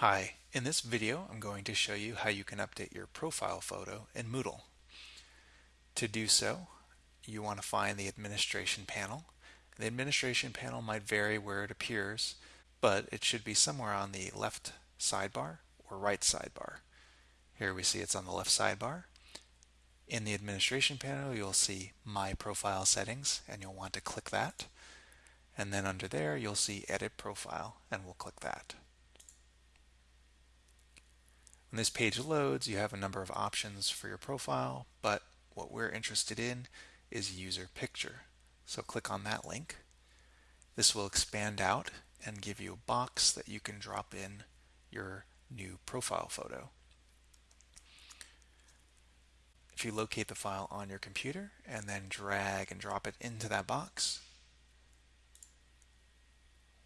Hi, in this video I'm going to show you how you can update your profile photo in Moodle. To do so, you want to find the administration panel. The administration panel might vary where it appears, but it should be somewhere on the left sidebar or right sidebar. Here we see it's on the left sidebar. In the administration panel you'll see My Profile Settings and you'll want to click that. And then under there you'll see Edit Profile and we'll click that. When this page loads, you have a number of options for your profile, but what we're interested in is user picture. So click on that link. This will expand out and give you a box that you can drop in your new profile photo. If you locate the file on your computer and then drag and drop it into that box,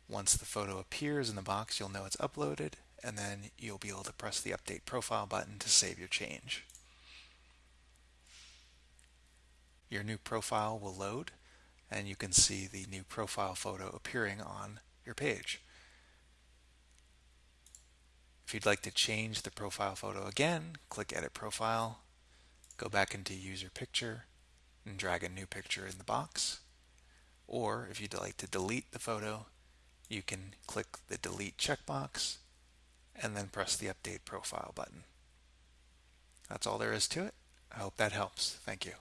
once the photo appears in the box, you'll know it's uploaded and then you'll be able to press the Update Profile button to save your change. Your new profile will load and you can see the new profile photo appearing on your page. If you'd like to change the profile photo again, click Edit Profile, go back into User Picture, and drag a new picture in the box. Or if you'd like to delete the photo, you can click the Delete checkbox and then press the Update Profile button. That's all there is to it. I hope that helps. Thank you.